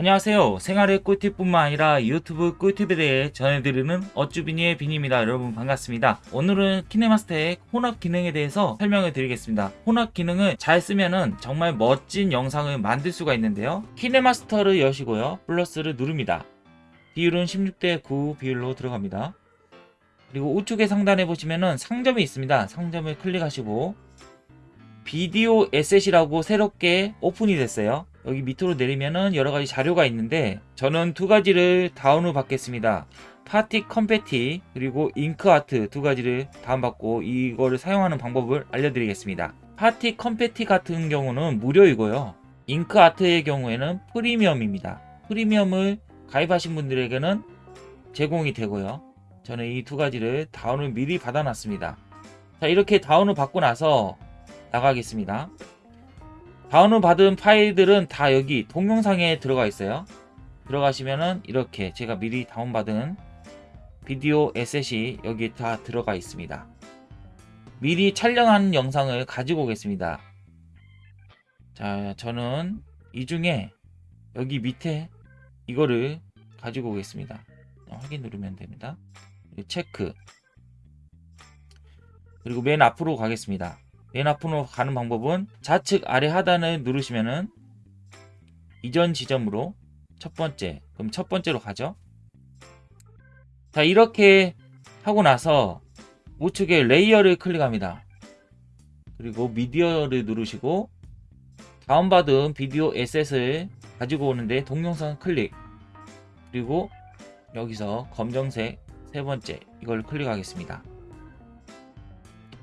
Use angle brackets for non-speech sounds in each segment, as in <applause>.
안녕하세요. 생활의 꿀팁뿐만 아니라 유튜브 꿀팁에 대해 전해드리는 어쭈비니의 빈입니다. 여러분 반갑습니다. 오늘은 키네마스터의 혼합 기능에 대해서 설명을 드리겠습니다. 혼합 기능을 잘 쓰면은 정말 멋진 영상을 만들 수가 있는데요. 키네마스터를 여시고요. 플러스를 누릅니다. 비율은 16대 9 비율로 들어갑니다. 그리고 우측에 상단에 보시면은 상점이 있습니다. 상점을 클릭하시고 비디오 asset이라고 새롭게 오픈이 됐어요. 여기 밑으로 내리면은 여러 가지 자료가 있는데 저는 두 가지를 다운을 받겠습니다. 파티 confetti 그리고 잉크 아트 두 가지를 다운받고 이거를 사용하는 방법을 알려드리겠습니다. 파티 confetti 같은 경우는 무료이고요. 잉크 아트의 경우에는 프리미엄입니다. 프리미엄을 가입하신 분들에게는 제공이 되고요. 저는 이 두 가지를 다운을 미리 받아놨습니다. 자 이렇게 다운을 받고 나서 나가겠습니다. 다운을 받은 파일들은 다 여기 동영상에 들어가 있어요. 들어가시면은 이렇게 제가 미리 다운받은 비디오 에셋이 여기 다 들어가 있습니다. 미리 촬영한 영상을 가지고 오겠습니다. 자, 저는 이 중에 여기 밑에 이거를 가지고 오겠습니다. 확인 누르면 됩니다. 체크. 그리고 맨 앞으로 가겠습니다. 맨 앞으로 가는 방법은 좌측 아래 하단을 누르시면은 이전 지점으로 첫 번째 그럼 첫 번째로 가죠? 자 이렇게 하고 나서 우측에 레이어를 클릭합니다. 그리고 미디어를 누르시고 다운받은 비디오 asset을 가지고 오는데 동영상 클릭. 그리고 여기서 검정색 세 번째 이걸 클릭하겠습니다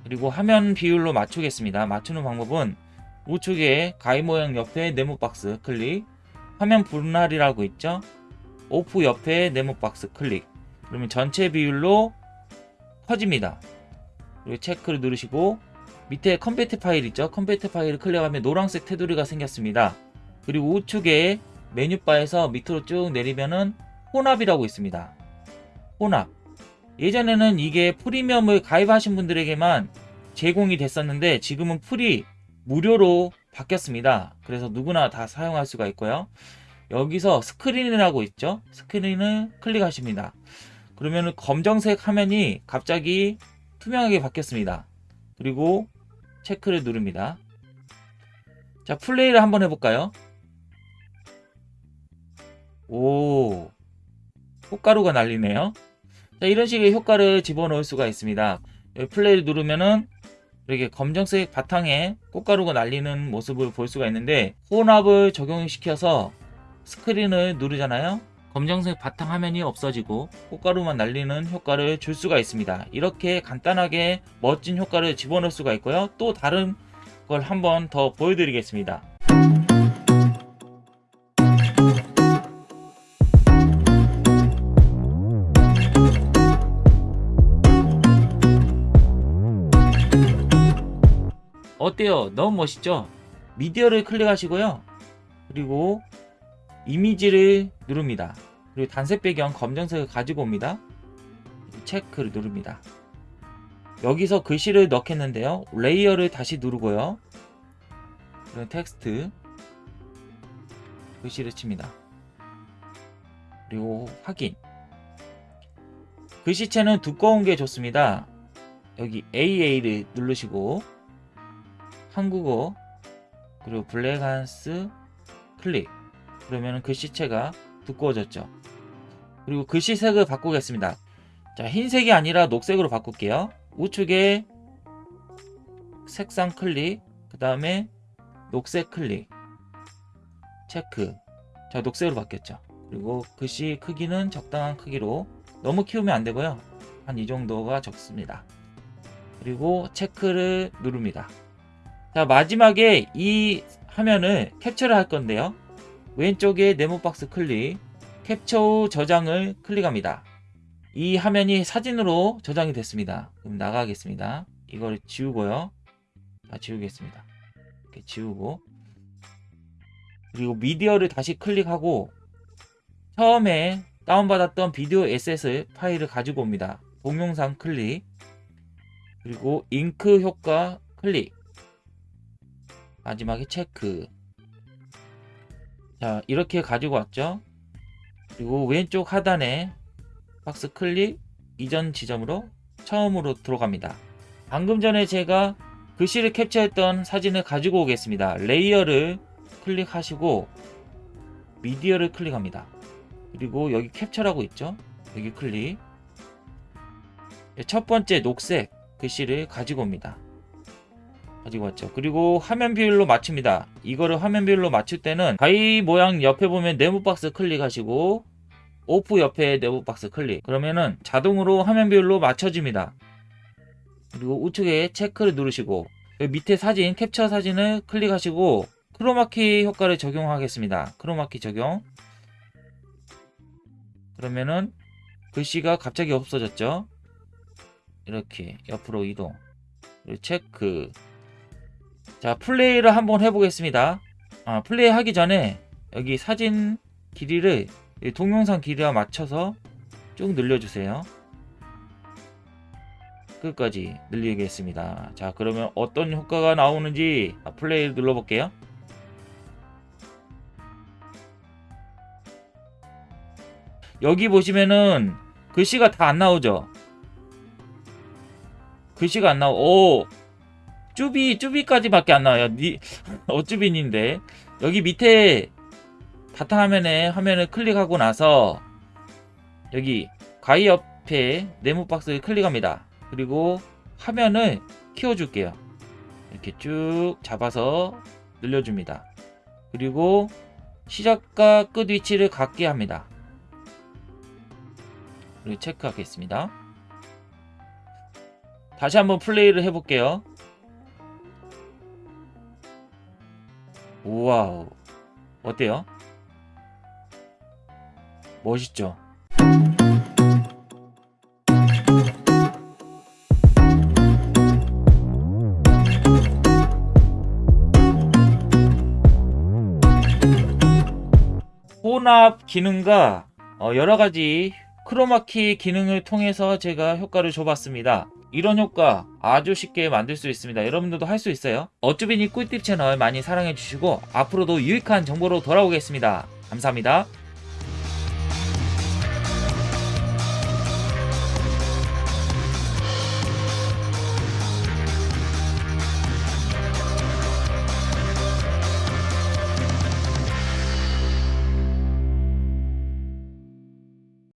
그리고 화면 비율로 맞추겠습니다. 맞추는 방법은 우측에 가위 모양 옆에 네모 박스 클릭 화면 분할이라고 있죠? off 옆에 네모 박스 클릭 그러면 전체 비율로 커집니다. 그리고 체크를 누르시고 밑에 confetti 파일 있죠? confetti 파일을 클릭하면 노란색 테두리가 생겼습니다. 그리고 우측에 메뉴바에서 밑으로 쭉 내리면은 혼합이라고 있습니다. 혼합 예전에는 이게 프리미엄을 가입하신 분들에게만 제공이 됐었는데 지금은 free 무료로 바뀌었습니다. 그래서 누구나 다 사용할 수가 있고요. 여기서 스크린이라고 있죠. 스크린을 클릭하십니다. 그러면 검정색 화면이 갑자기 투명하게 바뀌었습니다. 그리고 체크를 누릅니다. 자 플레이를 한번 해볼까요? 오 꽃가루가 날리네요. 자, 이런 식의 효과를 집어넣을 수가 있습니다. 플레이를 누르면은 이렇게 검정색 바탕에 꽃가루가 날리는 모습을 볼 수가 있는데 혼합을 적용시켜서 스크린을 누르잖아요. 검정색 바탕 화면이 없어지고 꽃가루만 날리는 효과를 줄 수가 있습니다. 이렇게 간단하게 멋진 효과를 집어넣을 수가 있고요. 또 다른 걸 한번 더 보여드리겠습니다. 어때요? 너무 멋있죠? 미디어를 클릭하시고요. 그리고 이미지를 누릅니다. 그리고 단색 배경 검정색을 가지고 옵니다. 체크를 누릅니다. 여기서 글씨를 넣겠는데요. 레이어를 다시 누르고요. 그리고 텍스트 글씨를 칩니다. 그리고 확인 글씨체는 두꺼운 게 좋습니다. 여기 AA를 누르시고 한국어 그리고 블랙한스 클릭. 그러면 글씨체가 두꺼워졌죠. 그리고 글씨색을 바꾸겠습니다. 자 흰색이 아니라 녹색으로 바꿀게요. 우측에 색상 클릭 그 다음에 녹색 클릭. 체크. 자 녹색으로 바뀌었죠. 그리고 글씨 크기는 적당한 크기로 너무 키우면 안되고요. 한 이 정도가 적습니다. 그리고 체크를 누릅니다 자 마지막에 이 화면을 캡처를 할 건데요. 왼쪽에 네모 박스 클릭 캡처 후 저장을 클릭합니다. 이 화면이 사진으로 저장이 됐습니다. 그럼 나가겠습니다. 이걸 지우고요. 다 지우겠습니다. 이렇게 지우고. 그리고 미디어를 다시 클릭하고 처음에 다운받았던 비디오 에셋을 파일을 가지고 옵니다. 동영상 클릭 그리고 잉크 효과 클릭 마지막에 체크. 자 이렇게 가지고 왔죠? 그리고 왼쪽 하단에 박스 클릭 이전 지점으로 처음으로 들어갑니다. 방금 전에 제가 글씨를 캡처했던 사진을 가지고 오겠습니다. 레이어를 클릭하시고 미디어를 클릭합니다. 그리고 여기 캡처라고 있죠? 여기 클릭. 첫 번째 녹색 글씨를 가지고 옵니다 가지고 왔죠. 그리고 화면 비율로 맞춥니다. 이거를 화면 비율로 맞출 때는 가위 모양 옆에 보면 네모 박스 클릭하시고 off 옆에 네모 박스 클릭. 그러면은 자동으로 화면 비율로 맞춰집니다. 그리고 우측에 체크를 누르시고 여기 밑에 사진 캡처 사진을 클릭하시고 크로마키 효과를 적용하겠습니다. 크로마키 적용. 그러면은 글씨가 갑자기 없어졌죠. 이렇게 옆으로 이동. 체크. 자 플레이를 한번 해보겠습니다. 아, 플레이 하기 전에 여기 사진 길이를 이 동영상 길이와 맞춰서 쭉 늘려주세요. 끝까지 늘리겠습니다. 자 그러면 어떤 효과가 나오는지 아, 플레이를 눌러볼게요. 여기 보시면은 글씨가 다 안 나오죠? 글씨가 안 나오 오 쭈비 쭈비까지밖에 안 나와요. 니 <laughs> 어쭈빈인데 여기 밑에 바탕화면에 화면을 클릭하고 나서 여기 가위 옆에 네모 박스를 클릭합니다. 그리고 화면을 키워줄게요. 이렇게 쭉 잡아서 늘려줍니다. 그리고 시작과 끝 위치를 같게 합니다. 그리고 체크하겠습니다. 다시 한번 플레이를 해볼게요. 우와우 어때요? 멋있죠? 혼합 기능과 어, 여러가지 크로마키 기능을 통해서 제가 효과를 줘봤습니다. 이런 효과 아주 쉽게 만들 수 있습니다. 여러분들도 할 수 있어요. 어쭈비니 꿀팁 채널 많이 사랑해주시고 앞으로도 유익한 정보로 돌아오겠습니다. 감사합니다.